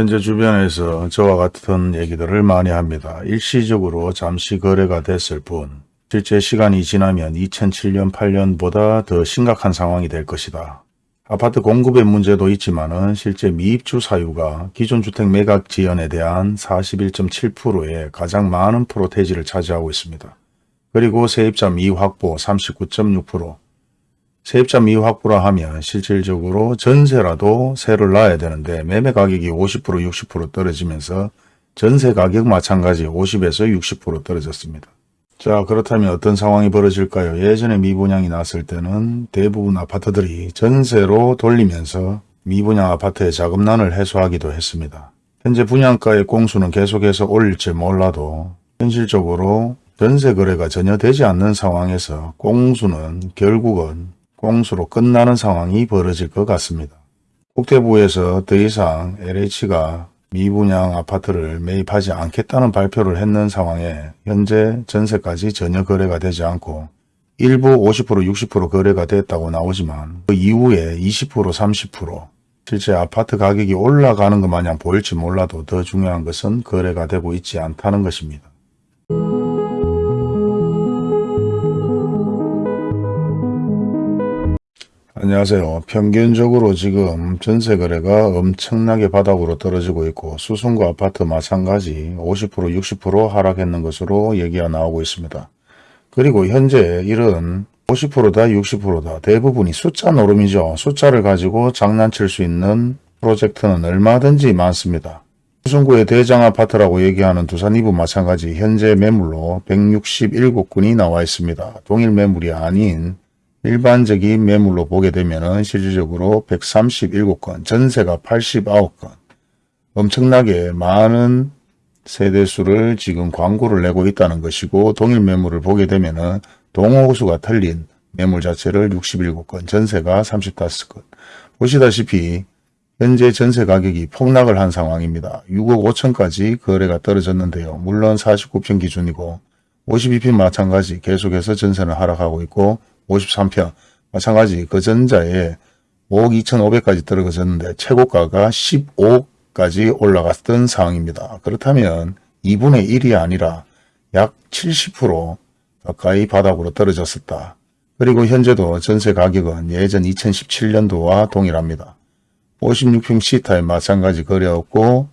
현재 주변에서 저와 같은 얘기들을 많이 합니다. 일시적으로 잠시 거래가 됐을 뿐 실제 시간이 지나면 2007년 8년보다 더 심각한 상황이 될 것이다. 아파트 공급의 문제도 있지만 실제 미입주 사유가 기존 주택 매각 지연에 대한 41.7%의 가장 많은 프로테지를 차지하고 있습니다. 그리고 세입자 미확보 39.6%, 세입자 미확보라 하면 실질적으로 전세라도 세를 놔야 되는데 매매 가격이 50% 60% 떨어지면서 전세 가격 마찬가지 50에서 60% 떨어졌습니다. 자 그렇다면 어떤 상황이 벌어질까요? 예전에 미분양이 났을 때는 대부분 아파트들이 전세로 돌리면서 미분양 아파트의 자금난을 해소하기도 했습니다. 현재 분양가의 공수는 계속해서 올릴지 몰라도 현실적으로 전세 거래가 전혀 되지 않는 상황에서 공수는 결국은 공수로 끝나는 상황이 벌어질 것 같습니다. 국대부에서 더 이상 LH가 미분양 아파트를 매입하지 않겠다는 발표를 했는 상황에 현재 전세까지 전혀 거래가 되지 않고 일부 50% 60% 거래가 됐다고 나오지만 그 이후에 20% 30% 실제 아파트 가격이 올라가는 것 마냥 보일지 몰라도 더 중요한 것은 거래가 되고 있지 않다는 것입니다. 안녕하세요. 평균적으로 지금 전세 거래가 엄청나게 바닥으로 떨어지고 있고 수성구 아파트 마찬가지 50% 60% 하락했는 것으로 얘기가 나오고 있습니다. 그리고 현재 이런 50%다 60%다 대부분이 숫자 노름이죠. 숫자를 가지고 장난칠 수 있는 프로젝트는 얼마든지 많습니다. 수성구의 대장 아파트라고 얘기하는 두산 이부 마찬가지 현재 매물로 167건이 나와 있습니다. 동일 매물이 아닌 일반적인 매물로 보게 되면 실질적으로 137건, 전세가 89건, 엄청나게 많은 세대수를 지금 광고를 내고 있다는 것이고 동일 매물을 보게 되면 동호수가 틀린 매물 자체를 67건, 전세가 35건. 보시다시피 현재 전세 가격이 폭락을 한 상황입니다. 6억 5천까지 거래가 떨어졌는데요. 물론 49평 기준이고 52평 마찬가지 계속해서 전세는 하락하고 있고 53평 마찬가지 그 전자에 5억 2,500까지 떨어졌는데 최고가가 15억까지 올라갔던 상황입니다. 그렇다면 2분의 1이 아니라 약 70% 가까이 바닥으로 떨어졌었다. 그리고 현재도 전세 가격은 예전 2017년도와 동일합니다. 56평 C타입 마찬가지 거래였고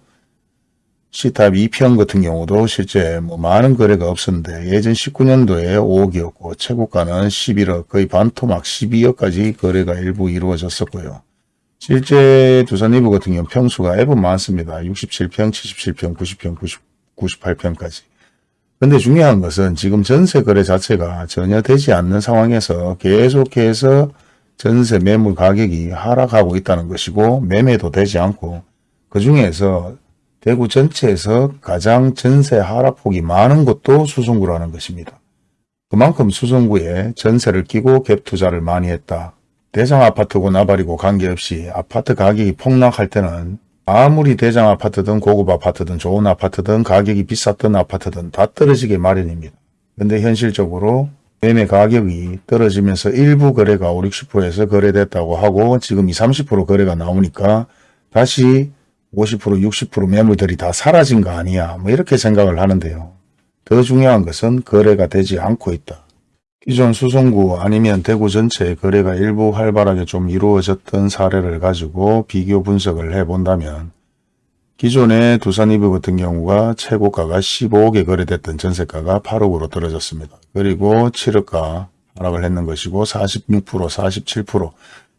C탑 2편 같은 경우도 실제 뭐 많은 거래가 없었는데 예전 19년도에 5억이었고 최고가는 11억 거의 반토막 12억까지 거래가 일부 이루어졌었고요. 실제 두산 이브 같은 경우 평수가 앱은 많습니다. 67평, 77평, 90평, 90, 98평까지. 근데 중요한 것은 지금 전세 거래 자체가 전혀 되지 않는 상황에서 계속해서 전세 매물 가격이 하락하고 있다는 것이고 매매도 되지 않고 그 중에서 대구 전체에서 가장 전세 하락폭이 많은 곳도 수성구라는 것입니다. 그만큼 수성구에 전세를 끼고 갭 투자를 많이 했다. 대장 아파트고 나발이고 관계없이 아파트 가격이 폭락할 때는 아무리 대장 아파트든 고급 아파트든 좋은 아파트든 가격이 비쌌던 아파트든 다 떨어지게 마련입니다. 근데 현실적으로 매매 가격이 떨어지면서 일부 거래가 5, 60%에서 거래됐다고 하고 지금 20, 30% 거래가 나오니까 다시 50% 60% 매물들이 다 사라진 거 아니야 뭐 이렇게 생각을 하는데요. 더 중요한 것은 거래가 되지 않고 있다. 기존 수성구 아니면 대구 전체의 거래가 일부 활발하게 좀 이루어졌던 사례를 가지고 비교 분석을 해본다면 기존의 두산 이브 같은 경우가 최고가가 15억에 거래됐던 전세가가 8억으로 떨어졌습니다. 그리고 7억가 하락을 했는 것이고 46% 47%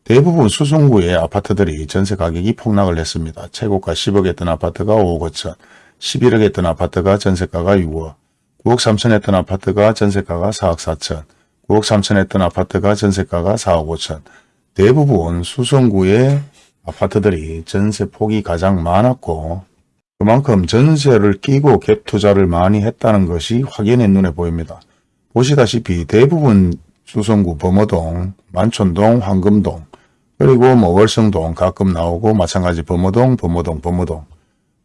대부분 수성구의 아파트들이 전세 가격이 폭락을 했습니다. 최고가 10억 했던 아파트가 5억 5천, 11억 했던 아파트가 전세가가 6억, 9억 3천 했던 아파트가 전세가가 4억 4천, 9억 3천 했던 아파트가 전세가가 4억 5천. 대부분 수성구의 아파트들이 전세 폭이 가장 많았고 그만큼 전세를 끼고 갭 투자를 많이 했다는 것이 확연히 눈에 보입니다. 보시다시피 대부분 수성구 범어동, 만촌동, 황금동, 그리고 뭐 월성동 가끔 나오고 마찬가지 범어동, 범어동, 범어동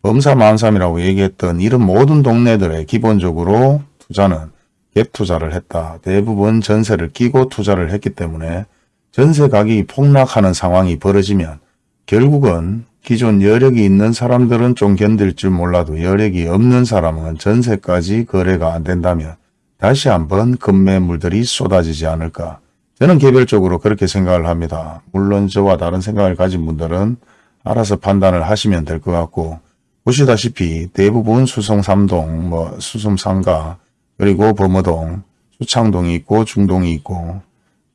범사만삼이라고 얘기했던 이런 모든 동네들의 기본적으로 투자는 갭 투자를 했다. 대부분 전세를 끼고 투자를 했기 때문에 전세 가격이 폭락하는 상황이 벌어지면 결국은 기존 여력이 있는 사람들은 좀 견딜 줄 몰라도 여력이 없는 사람은 전세까지 거래가 안 된다면 다시 한번 급매물들이 쏟아지지 않을까. 저는 개별적으로 그렇게 생각을 합니다. 물론 저와 다른 생각을 가진 분들은 알아서 판단을 하시면 될 것 같고 보시다시피 대부분 수성 3동, 뭐 수성 상가, 그리고 범어동, 수창동이 있고 중동이 있고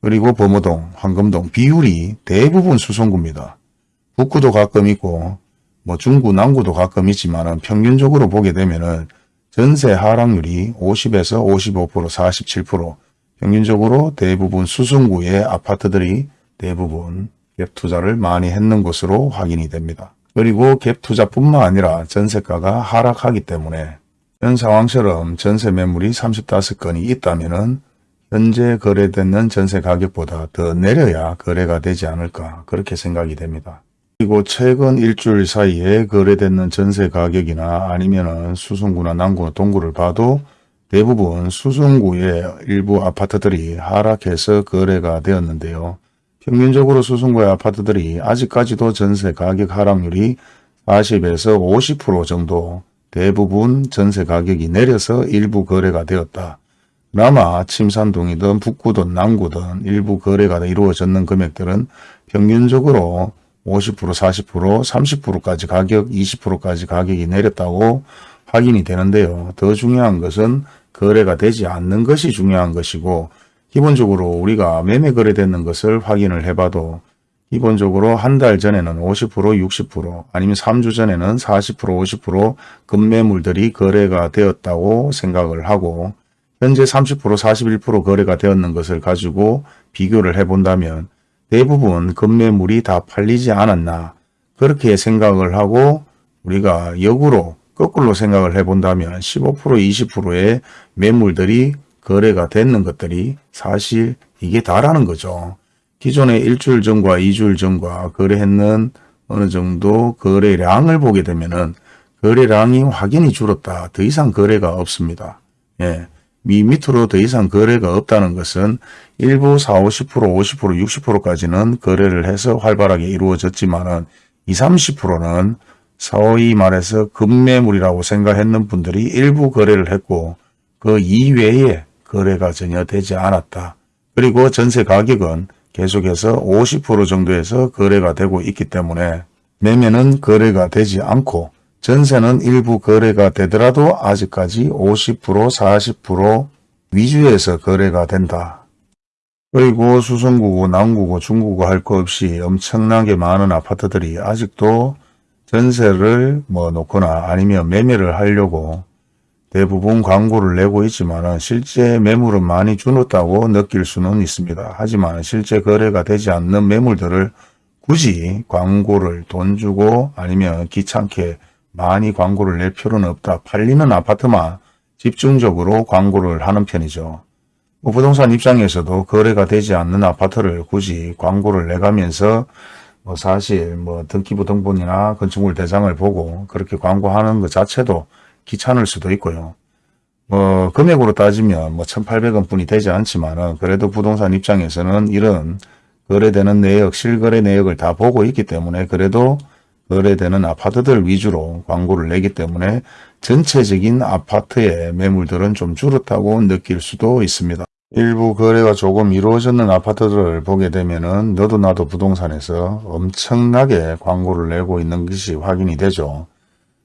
그리고 범어동, 황금동 비율이 대부분 수성구입니다. 북구도 가끔 있고 뭐 중구, 남구도 가끔 있지만 평균적으로 보게 되면 은 전세 하락률이 50에서 55%, 47% 평균적으로 대부분 수성구의 아파트들이 대부분 갭 투자를 많이 했는 것으로 확인이 됩니다. 그리고 갭 투자뿐만 아니라 전세가가 하락하기 때문에 현 상황처럼 전세 매물이 35건이 있다면 현재 거래되는 전세 가격보다 더 내려야 거래가 되지 않을까 그렇게 생각이 됩니다. 그리고 최근 일주일 사이에 거래되는 전세 가격이나 아니면 수성구나 남구, 동구를 봐도 대부분 수성구의 일부 아파트들이 하락해서 거래가 되었는데요. 평균적으로 수성구의 아파트들이 아직까지도 전세 가격 하락률이 40에서 50% 정도 대부분 전세 가격이 내려서 일부 거래가 되었다. 그나마 침산동이든 북구든 남구든 일부 거래가 이루어졌는 금액들은 평균적으로 50% 40% 30%까지 가격 20%까지 가격이 내렸다고 확인이 되는데요. 더 중요한 것은 거래가 되지 않는 것이 중요한 것이고 기본적으로 우리가 매매 거래되는 것을 확인을 해봐도 기본적으로 한 달 전에는 50% 60% 아니면 3주 전에는 40% 50% 급매물들이 거래가 되었다고 생각을 하고 현재 30% 41% 거래가 되었는 것을 가지고 비교를 해본다면 대부분 급매물이 다 팔리지 않았나 그렇게 생각을 하고 우리가 역으로 거꾸로 생각을 해본다면 15% 20%의 매물들이 거래가 됐는 것들이 사실 이게 다라는 거죠. 기존의 일주일 전과 이주일 전과 거래했는 어느 정도 거래량을 보게 되면은 거래량이 확연히 줄었다. 더 이상 거래가 없습니다. 예. 미 밑으로 더 이상 거래가 없다는 것은 일부 4, 50%, 50%, 60%까지는 거래를 해서 활발하게 이루어졌지만 은 20, 30%는 사오이 말해서 급매물이라고 생각했는 분들이 일부 거래를 했고 그 이외에 거래가 전혀 되지 않았다. 그리고 전세 가격은 계속해서 50% 정도에서 거래가 되고 있기 때문에 매매는 거래가 되지 않고 전세는 일부 거래가 되더라도 아직까지 50% 40% 위주에서 거래가 된다. 그리고 수성구고 남구고 중구고 할것 없이 엄청나게 많은 아파트들이 아직도 전세를 뭐 놓거나 아니면 매매를 하려고 대부분 광고를 내고 있지만 실제 매물은 많이 줄었다고 느낄 수는 있습니다. 하지만 실제 거래가 되지 않는 매물들을 굳이 광고를 돈 주고 아니면 귀찮게 많이 광고를 낼 필요는 없다. 팔리는 아파트만 집중적으로 광고를 하는 편이죠. 뭐 부동산 입장에서도 거래가 되지 않는 아파트를 굳이 광고를 내가면서 뭐 사실 뭐 등기부 등본이나 건축물 대장을 보고 그렇게 광고하는 것 자체도 귀찮을 수도 있고요. 뭐 금액으로 따지면 뭐 1,800원 뿐이 되지 않지만은 그래도 부동산 입장에서는 이런 거래되는 내역, 실거래 내역을 다 보고 있기 때문에 그래도 거래되는 아파트들 위주로 광고를 내기 때문에 전체적인 아파트의 매물들은 좀 줄었다고 느낄 수도 있습니다. 일부 거래가 조금 이루어졌는 아파트들을 보게 되면 은 너도 나도 부동산에서 엄청나게 광고를 내고 있는 것이 확인이 되죠.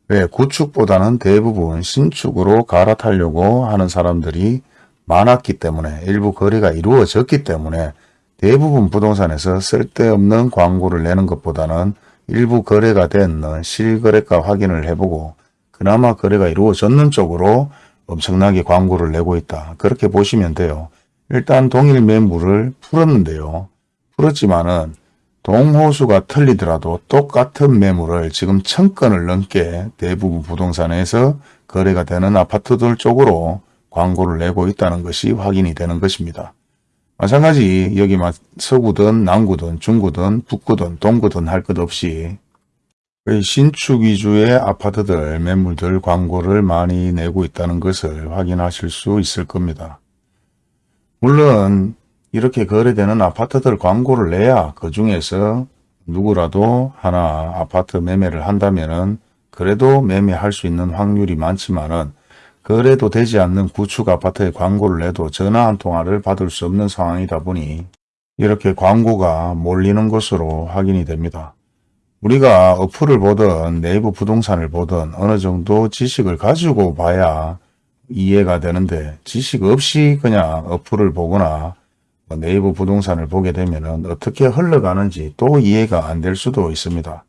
왜 구축보다는 대부분 신축으로 갈아타려고 하는 사람들이 많았기 때문에 일부 거래가 이루어졌기 때문에 대부분 부동산에서 쓸데없는 광고를 내는 것보다는 일부 거래가 된 실거래가 확인을 해보고 그나마 거래가 이루어졌는 쪽으로 엄청나게 광고를 내고 있다. 그렇게 보시면 돼요. 일단 동일 매물을 풀었는데요. 풀었지만은 동호수가 틀리더라도 똑같은 매물을 지금 천 건을 넘게 대부분 부동산에서 거래가 되는 아파트들 쪽으로 광고를 내고 있다는 것이 확인이 되는 것입니다. 마찬가지 여기 서구든 남구든 중구든 북구든 동구든 할 것 없이 신축 위주의 아파트들 매물들 광고를 많이 내고 있다는 것을 확인하실 수 있을 겁니다. 물론 이렇게 거래되는 아파트들 광고를 내야 그 중에서 누구라도 하나 아파트 매매를 한다면 은 그래도 매매할 수 있는 확률이 많지만 은 그래도 되지 않는 구축 아파트에 광고를 내도 전화 한 통화를 받을 수 없는 상황이다 보니 이렇게 광고가 몰리는 것으로 확인이 됩니다. 우리가 어플을 보든 네이버 부동산을 보든 어느 정도 지식을 가지고 봐야 이해가 되는데 지식 없이 그냥 어플을 보거나 뭐 네이버 부동산을 보게 되면 어떻게 흘러가는지 또 이해가 안 될 수도 있습니다.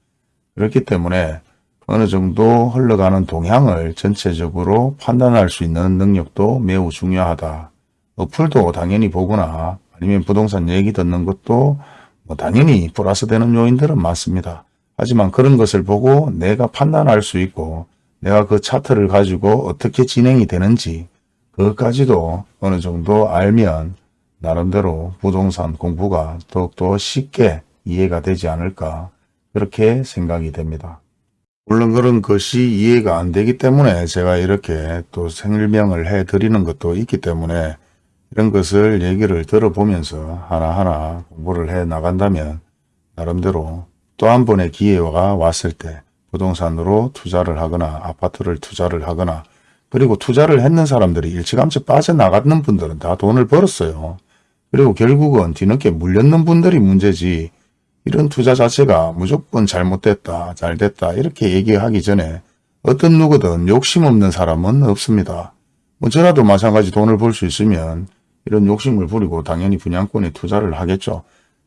그렇기 때문에 어느 정도 흘러가는 동향을 전체적으로 판단할 수 있는 능력도 매우 중요하다. 어플도 당연히 보거나 아니면 부동산 얘기 듣는 것도 뭐 당연히 플러스 되는 요인들은 많습니다. 하지만 그런 것을 보고 내가 판단할 수 있고 내가 그 차트를 가지고 어떻게 진행이 되는지 그것까지도 어느 정도 알면 나름대로 부동산 공부가 더욱더 쉽게 이해가 되지 않을까 그렇게 생각이 됩니다. 물론 그런 것이 이해가 안 되기 때문에 제가 이렇게 또 설명을 해 드리는 것도 있기 때문에 이런 것을 얘기를 들어보면서 하나하나 공부를 해 나간다면 나름대로 또 한 번의 기회가 왔을 때 부동산으로 투자를 하거나 아파트를 투자를 하거나 그리고 투자를 했는 사람들이 일찌감치 빠져나가는 분들은 다 돈을 벌었어요. 그리고 결국은 뒤늦게 물렸는 분들이 문제지 이런 투자 자체가 무조건 잘못됐다, 잘됐다 이렇게 얘기하기 전에 어떤 누구든 욕심 없는 사람은 없습니다. 뭐 저라도 마찬가지 돈을 벌 수 있으면 이런 욕심을 부리고 당연히 분양권에 투자를 하겠죠.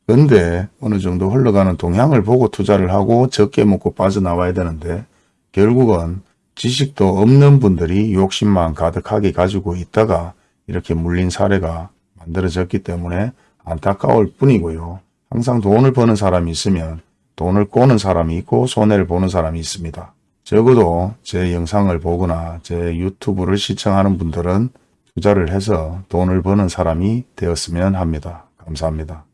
근데 어느 정도 흘러가는 동향을 보고 투자를 하고 적게 먹고 빠져나와야 되는데 결국은 지식도 없는 분들이 욕심만 가득하게 가지고 있다가 이렇게 물린 사례가 만들어졌기 때문에 안타까울 뿐이고요. 항상 돈을 버는 사람이 있으면 돈을 꼬는 사람이 있고 손해를 보는 사람이 있습니다. 적어도 제 영상을 보거나 제 유튜브를 시청하는 분들은 투자를 해서 돈을 버는 사람이 되었으면 합니다. 감사합니다.